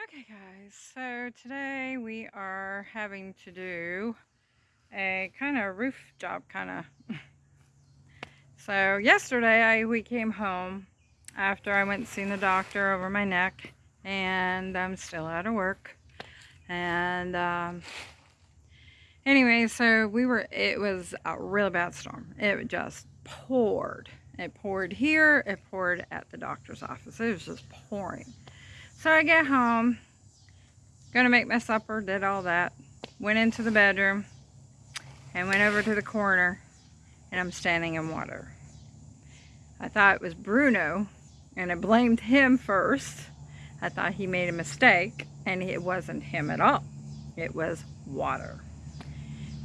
Okay guys, so today we are having to do a kind of roof job kind of. so yesterday I, we came home after I went and seen the doctor over my neck and I'm still out of work. And um, anyway, so we were, it was a real bad storm. It just poured. It poured here, it poured at the doctor's office. It was just pouring. So I get home, gonna make my supper, did all that, went into the bedroom, and went over to the corner, and I'm standing in water. I thought it was Bruno, and I blamed him first. I thought he made a mistake, and it wasn't him at all. It was water.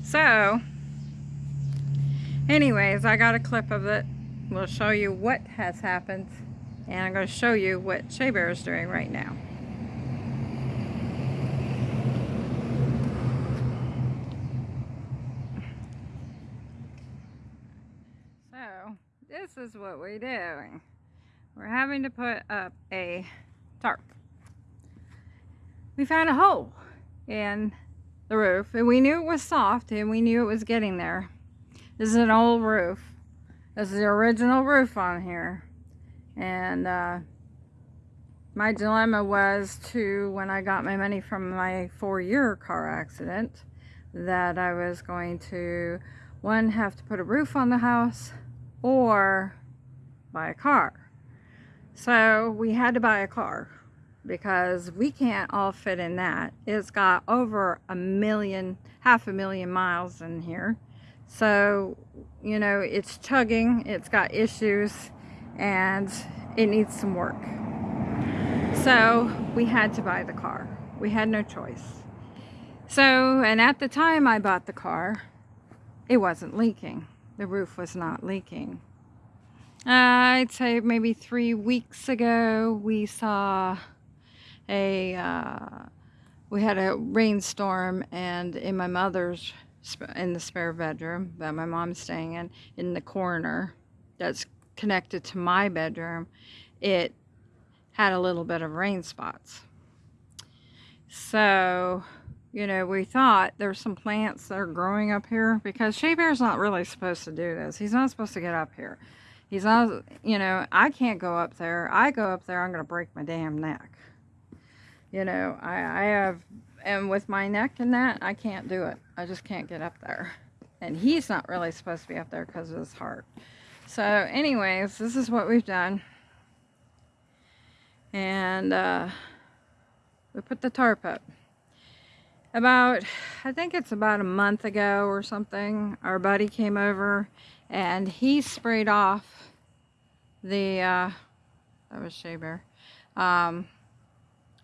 So, anyways, I got a clip of it. We'll show you what has happened and I'm going to show you what Shea Bear is doing right now. So, this is what we're doing. We're having to put up a tarp. We found a hole in the roof and we knew it was soft and we knew it was getting there. This is an old roof. This is the original roof on here and uh, my dilemma was to when I got my money from my four-year car accident that I was going to one have to put a roof on the house or buy a car. So we had to buy a car because we can't all fit in that. It's got over a million half a million miles in here. So you know it's chugging it's got issues and it needs some work. So we had to buy the car. We had no choice. So, and at the time I bought the car, it wasn't leaking. The roof was not leaking. Uh, I'd say maybe three weeks ago we saw a, uh, we had a rainstorm and in my mother's, in the spare bedroom that my mom's staying in, in the corner, that's connected to my bedroom, it had a little bit of rain spots. So, you know, we thought there's some plants that are growing up here because Shea Bear's not really supposed to do this. He's not supposed to get up here. He's not, you know, I can't go up there. I go up there, I'm going to break my damn neck. You know, I, I have, and with my neck and that, I can't do it. I just can't get up there. And he's not really supposed to be up there because of his heart. So anyways, this is what we've done. And uh, we put the tarp up. About, I think it's about a month ago or something, our buddy came over and he sprayed off the, uh, that was Shea Bear, um,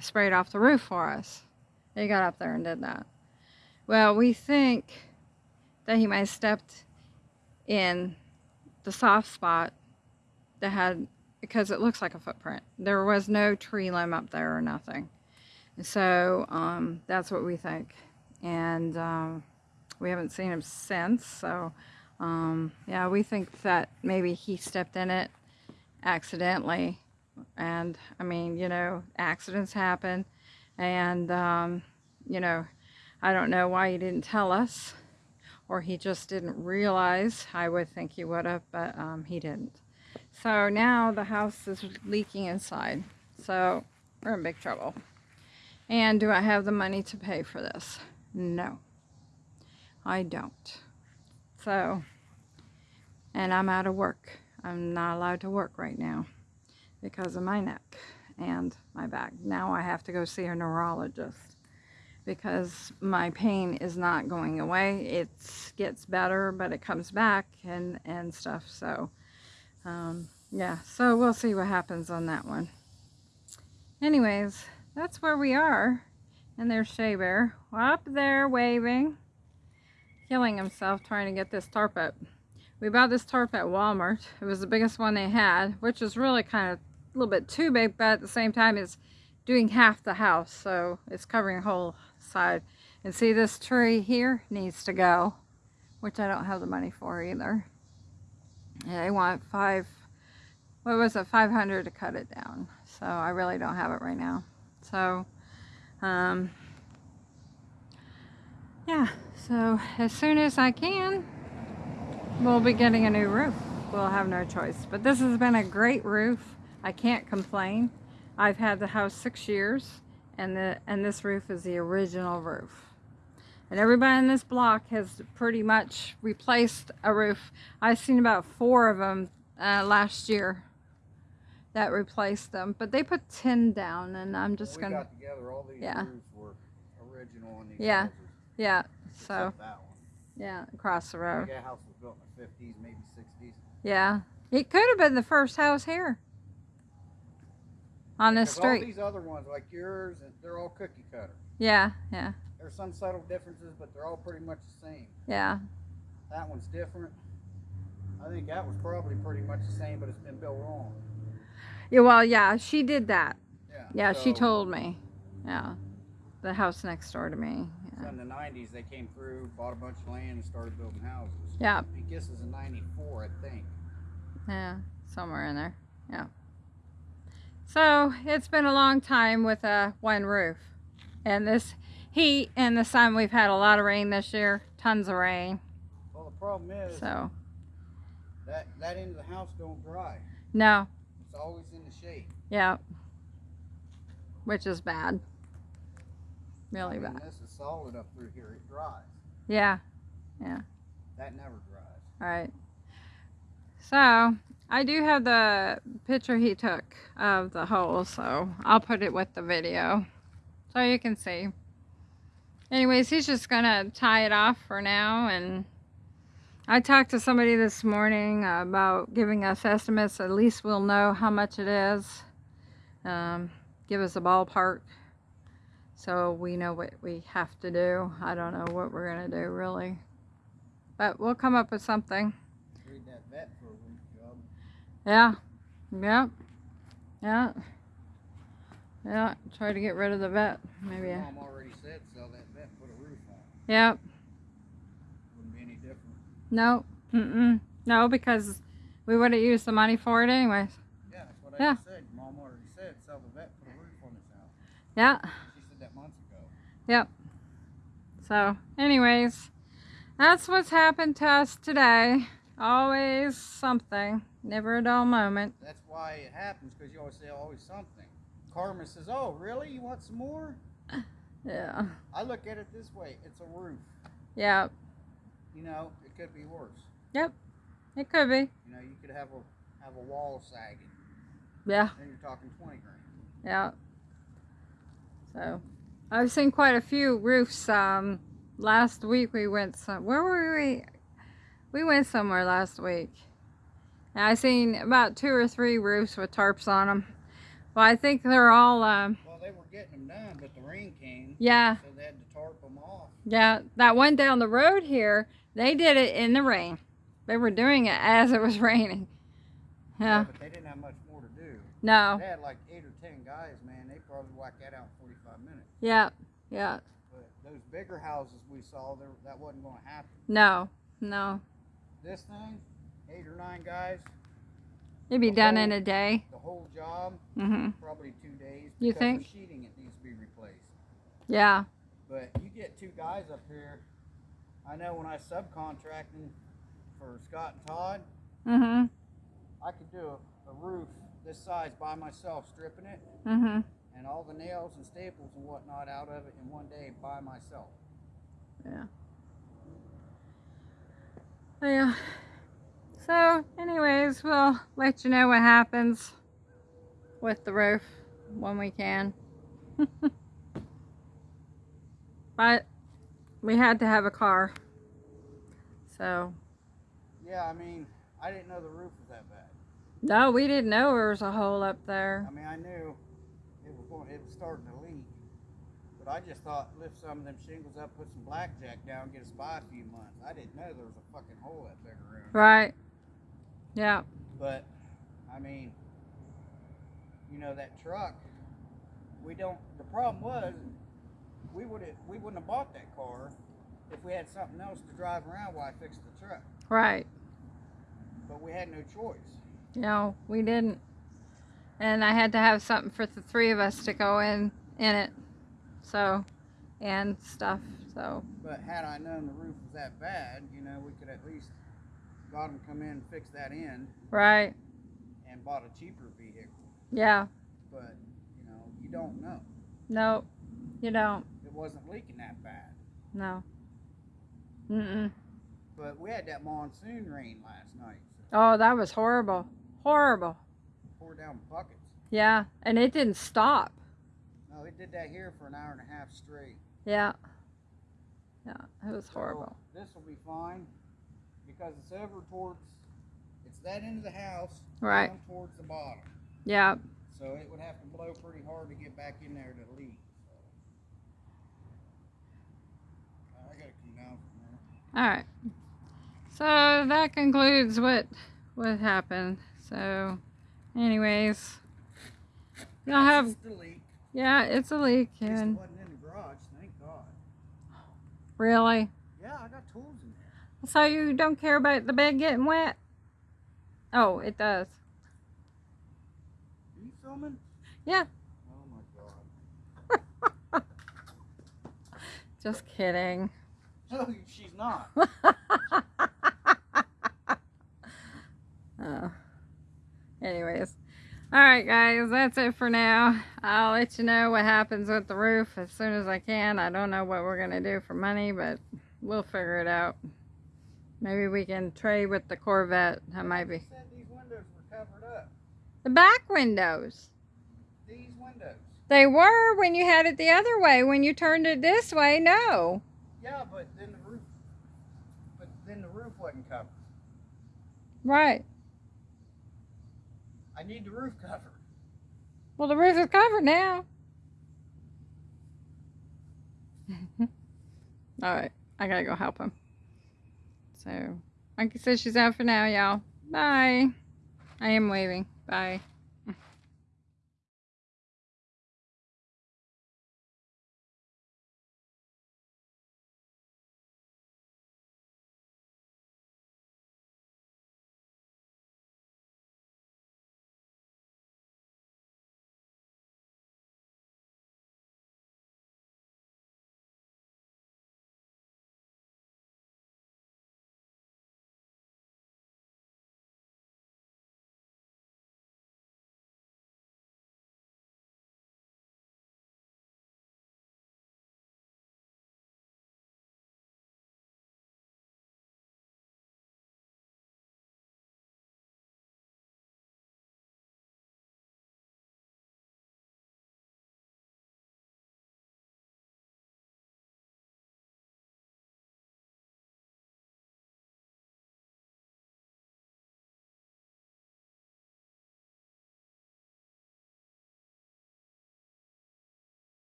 sprayed off the roof for us. He got up there and did that. Well, we think that he might have stepped in the soft spot that had, because it looks like a footprint. There was no tree limb up there or nothing. So um, that's what we think. And um, we haven't seen him since. So um, yeah, we think that maybe he stepped in it accidentally. And I mean, you know, accidents happen. And, um, you know, I don't know why he didn't tell us or he just didn't realize. I would think he would have, but um, he didn't. So now the house is leaking inside. So we're in big trouble. And do I have the money to pay for this? No, I don't. So, and I'm out of work. I'm not allowed to work right now because of my neck and my back. Now I have to go see a neurologist because my pain is not going away. It gets better, but it comes back and, and stuff. So, um, yeah, so we'll see what happens on that one. Anyways, that's where we are. And there's Shea Bear up there waving, killing himself trying to get this tarp up. We bought this tarp at Walmart. It was the biggest one they had, which is really kind of a little bit too big, but at the same time it's doing half the house. So it's covering a whole side. And see this tree here needs to go, which I don't have the money for either. They want five, what was it, 500 to cut it down. So I really don't have it right now. So Um, yeah, so as soon as I can, we'll be getting a new roof. We'll have no choice. But this has been a great roof. I can't complain. I've had the house six years, and the and this roof is the original roof. And everybody in this block has pretty much replaced a roof. I've seen about four of them uh, last year that replaced them. But they put tin down, and I'm just we gonna, got together, all these Yeah. roofs were original on these Yeah. houses. yeah. So that one. yeah, across the road. think house was built in the fifties, maybe sixties. Yeah, it could have been the first house here on this All street. these other ones, like yours, and they're all cookie cutter. Yeah, yeah, There's some subtle differences, but they're all pretty much the same. yeah, That one's different. I think that was probably pretty much the same, but it's been built wrong. yeah. Well, yeah, she did that. Yeah. Yeah, she told me. Yeah, the house next door to me. So in the nineties, they came through, bought a bunch of land, and started building houses. yeah, I think this is in '94, I think. yeah somewhere in there. Yeah. So it's been a long time with a one roof, and this heat and the sun. We've had a lot of rain this year, tons of rain. Well, the problem is So that that end of the house don't dry. no, It's always in the shade. yeah, which is bad. Really I mean, bad. This is solid up through here. It dries. Yeah. Yeah. That never dries. All right. So I do have the picture he took of the hole, so I'll put it with the video so you can see. Anyways, he's just gonna tie it off for now, and I talked to somebody this morning about giving us estimates. At least we'll know how much it is. Um, give us a ballpark, so we know what we have to do. I don't know what we're gonna do really, but we'll come up with something. Read that Vette for a roof job. Yeah. Yep. Yeah. Yeah. Try to get rid of the Vette. Maybe. Your Mom already said sell that Vette, put a roof on. Yep. Wouldn't be any different. No. Mm-mm. No, because we would have used the money for it anyways. Yeah, that's what I Yeah. just said. Your Mom already said sell the Vette, put a roof on this house. Yeah. She said that months ago. So, anyways, that's what's happened to us today. Always something. Never a dull moment. That's why it happens because you always say always something. Karma says, "Oh, really? You want some more?" Yeah. I look at it this way: it's a roof. Yeah. You know, it could be worse. Yep. It could be. You know, you could have a have a wall sagging, Yeah. then you're talking twenty grand. Yeah. So, I've seen quite a few roofs. Um, last week we went some. Where were we? We went somewhere last week. And I seen about two or three roofs with tarps on them. Well, I think they're all. Um, Well, they were getting them done, but the rain came, yeah, so they had to tarp them off. yeah. That one down the road here, they did it in the rain. They were doing it as it was raining. Yeah. but they didn't have much more to do. No. They had like eight or ten guys, man. They probably whacked that out in 45 minutes. Yeah. Yeah. But those bigger houses we saw, there that wasn't going to happen. No. No. This thing, eight or nine guys, It'd be done whole- in a day. the whole job, Mhm. probably two days. You think? The sheeting it needs to be replaced. Yeah. But you get two guys up here. I know when I subcontracting for Scott and Todd, mm -hmm. I could do a, a roof this size by myself, stripping it, Mhm. and all the nails and staples and whatnot out of it in one day by myself. Yeah. Yeah. So, anyways, we'll let you know what happens with the roof when we can. but we had to have a car. So, Yeah, I mean, I didn't know the roof was that bad. no, we didn't know there was a hole up there. I mean, I knew it was going, it was starting to leak, but I just thought lift some of them shingles up, put some blackjack down, get us by a few months. I didn't know there was a fucking hole that big around. Right. Yeah. But I mean, you know that truck. We don't. The problem was, we would have we wouldn't have bought that car if we had something else to drive around while I fixed the truck. Right. But we had no choice. No, we didn't. And I had to have something for the three of us to go in in it. So, and stuff. So, But had I known the roof was that bad, you know, we could at least got them come in and fix that end right. and bought a cheaper vehicle. Yeah. But you know, you don't know. No, you don't. It wasn't leaking that bad. No. Mm-mm. But we had that monsoon rain last night. So Oh, that was horrible. Horrible. poured down buckets. Yeah. And it didn't stop. No, it did that here for an hour and a half straight. Yeah. Yeah. It was So horrible. this will be fine because it's over towards it's that end of the house Right. towards the bottom. Yeah. So it would have to blow pretty hard to get back in there to leak. So. I gotta come down from there. All right. So that concludes what what happened. So, anyways, y'all have It's the leak. yeah, it's a leak least it and wasn't in the garage, thank God. really. Yeah, I got tools. So you don't care about the bed getting wet? Oh, it does. Are you filming? Yeah. Oh my God. Just kidding. No, she's not. Oh. Anyways. All right, guys, that's it for now. I'll let you know what happens with the roof as soon as I can. I don't know what we're going to do for money, but we'll figure it out. Maybe we can trade with the Corvette. That might be. Said these windows were covered up. The back windows. These windows. They were when you had it the other way. When you turned it this way, no. Yeah, but then the roof. But then the roof wasn't covered. Right. I need the roof covered. Well, the roof is covered now. All right. I gotta go help him. So, like I said, she's out for now, y'all. Bye. I am waving. Bye.